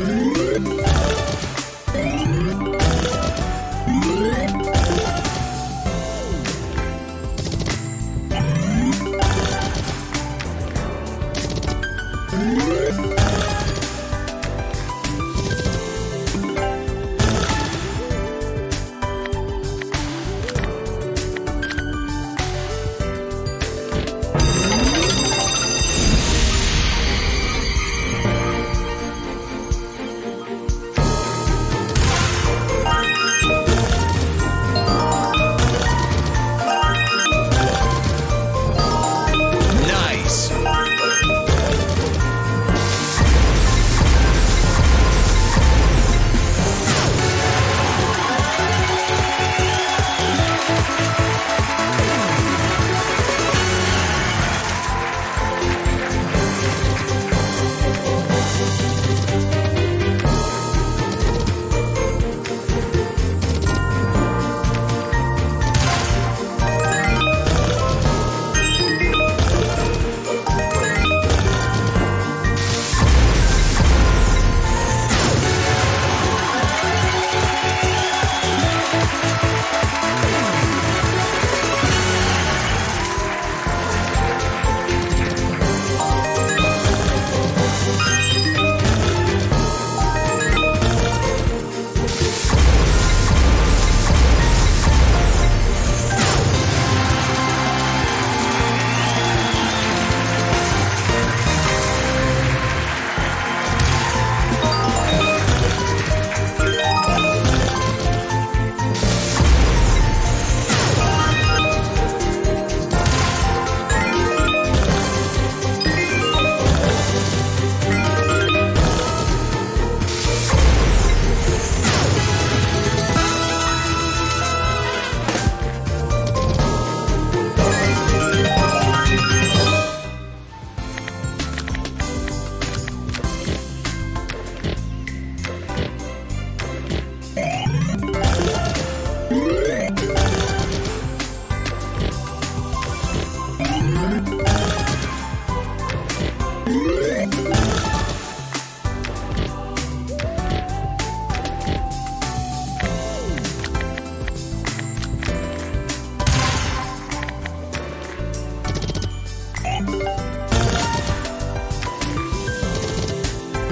Ooh.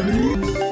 Música